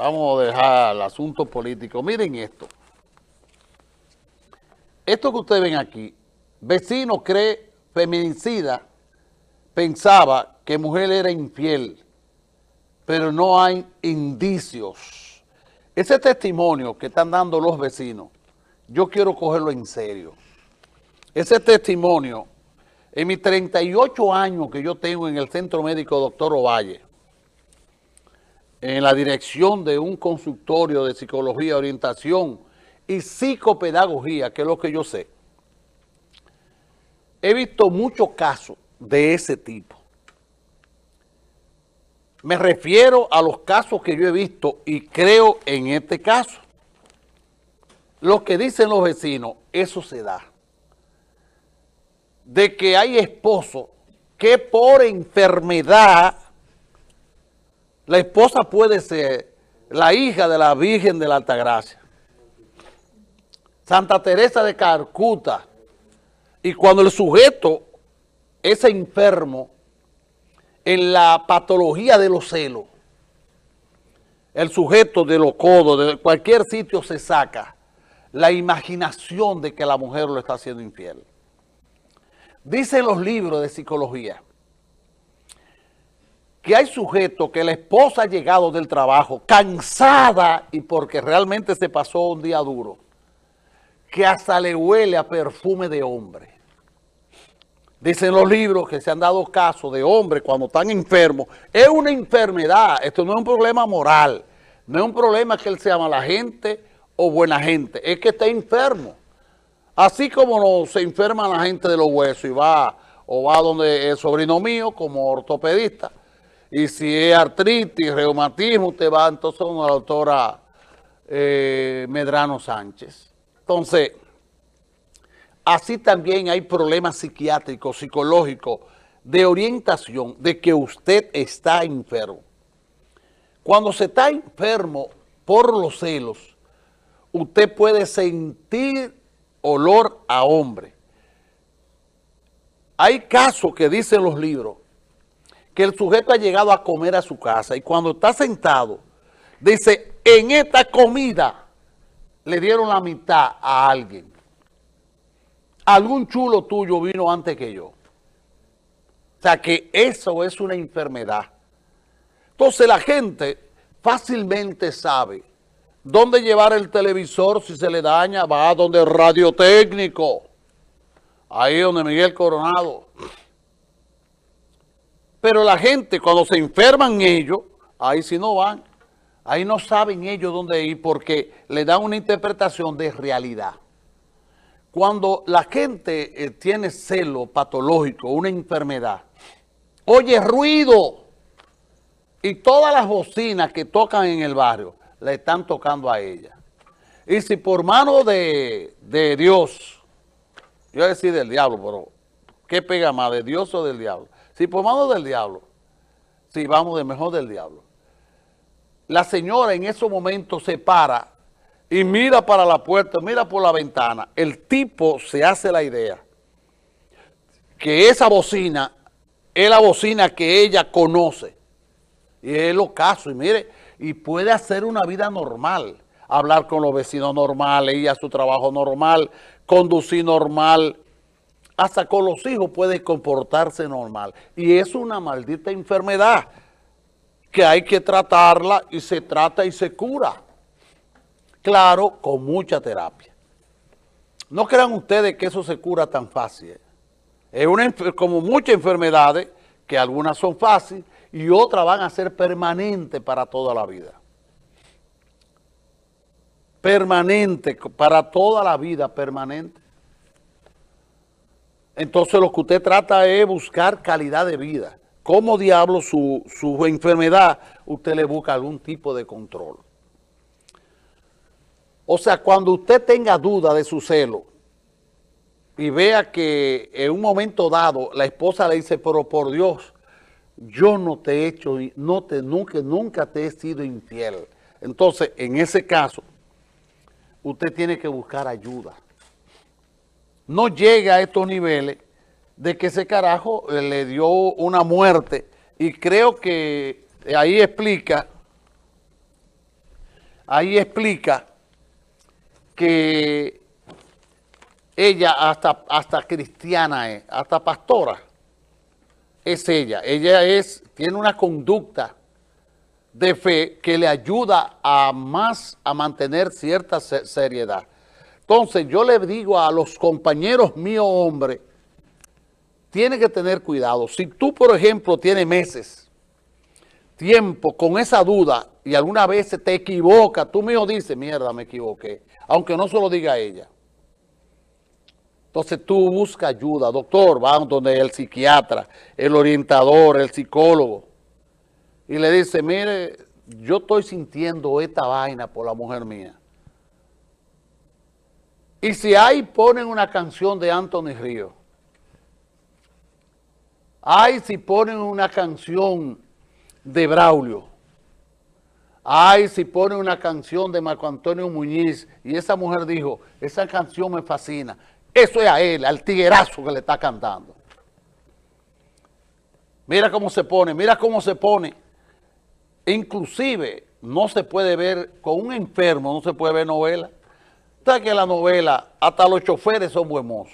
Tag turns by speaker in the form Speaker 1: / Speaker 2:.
Speaker 1: vamos a dejar el asunto político. Miren esto. Esto que ustedes ven aquí, vecino cree feminicida, pensaba que mujer era infiel, pero no hay indicios. Ese testimonio que están dando los vecinos, yo quiero cogerlo en serio. Ese testimonio, en mis 38 años que yo tengo en el Centro Médico Doctor Ovalle, en la dirección de un consultorio de psicología, orientación y psicopedagogía, que es lo que yo sé, he visto muchos casos de ese tipo. Me refiero a los casos que yo he visto y creo en este caso. Lo que dicen los vecinos, eso se da. De que hay esposos que por enfermedad la esposa puede ser la hija de la Virgen de la Altagracia. Santa Teresa de Calcuta. Y cuando el sujeto es enfermo en la patología de los celos, el sujeto de los codos, de cualquier sitio se saca la imaginación de que la mujer lo está haciendo infiel. Dicen los libros de psicología que hay sujetos que la esposa ha llegado del trabajo cansada y porque realmente se pasó un día duro, que hasta le huele a perfume de hombre. Dicen los libros que se han dado casos de hombres cuando están enfermos. Es una enfermedad, esto no es un problema moral, no es un problema que él se llama la gente o buena gente, es que está enfermo. Así como no se enferma la gente de los huesos y va o va donde el sobrino mío como ortopedista, y si es artritis, reumatismo, usted va entonces con la doctora eh, Medrano Sánchez. Entonces, así también hay problemas psiquiátricos, psicológicos, de orientación, de que usted está enfermo. Cuando se está enfermo por los celos, usted puede sentir olor a hombre. Hay casos que dicen los libros que el sujeto ha llegado a comer a su casa y cuando está sentado, dice, en esta comida le dieron la mitad a alguien. Algún chulo tuyo vino antes que yo. O sea que eso es una enfermedad. Entonces la gente fácilmente sabe dónde llevar el televisor si se le daña, va a donde el radiotécnico. Ahí donde Miguel Coronado. Pero la gente, cuando se enferman ellos, ahí sí no van. Ahí no saben ellos dónde ir porque le dan una interpretación de realidad. Cuando la gente eh, tiene celo patológico, una enfermedad, oye ruido y todas las bocinas que tocan en el barrio le están tocando a ella. Y si por mano de, de Dios, yo voy a decir del diablo, pero ¿qué pega más, de Dios o del diablo? Si por mano del diablo, si vamos de mejor del diablo, la señora en esos momentos se para y mira para la puerta, mira por la ventana, el tipo se hace la idea que esa bocina es la bocina que ella conoce. Y es lo caso, y mire, y puede hacer una vida normal, hablar con los vecinos normales, ir a su trabajo normal, conducir normal, hasta con los hijos puede comportarse normal. Y es una maldita enfermedad que hay que tratarla y se trata y se cura. Claro, con mucha terapia. No crean ustedes que eso se cura tan fácil. Es una, como muchas enfermedades, que algunas son fáciles y otras van a ser permanentes para toda la vida. Permanente, para toda la vida, permanente. Entonces lo que usted trata es buscar calidad de vida. ¿Cómo diablo su, su enfermedad usted le busca algún tipo de control? O sea, cuando usted tenga duda de su celo y vea que en un momento dado la esposa le dice, pero por Dios, yo no te he hecho, no te, nunca, nunca te he sido infiel. Entonces, en ese caso, usted tiene que buscar ayuda no llega a estos niveles de que ese carajo eh, le dio una muerte y creo que ahí explica ahí explica que ella hasta, hasta cristiana es, hasta pastora es ella. Ella es, tiene una conducta de fe que le ayuda a más a mantener cierta seriedad. Entonces yo le digo a los compañeros míos hombres, tiene que tener cuidado. Si tú, por ejemplo, tienes meses, tiempo con esa duda y alguna vez te equivocas, tú mismo dices, mierda, me equivoqué, aunque no se lo diga ella. Entonces tú busca ayuda, doctor, va donde el psiquiatra, el orientador, el psicólogo, y le dice, mire, yo estoy sintiendo esta vaina por la mujer mía. Y si ahí ponen una canción de Anthony Río, ay, si ponen una canción de Braulio, ay, si ponen una canción de Marco Antonio Muñiz, y esa mujer dijo, esa canción me fascina, eso es a él, al tiguerazo que le está cantando. Mira cómo se pone, mira cómo se pone. Inclusive no se puede ver, con un enfermo no se puede ver novela. Está que la novela, hasta los choferes son buenos.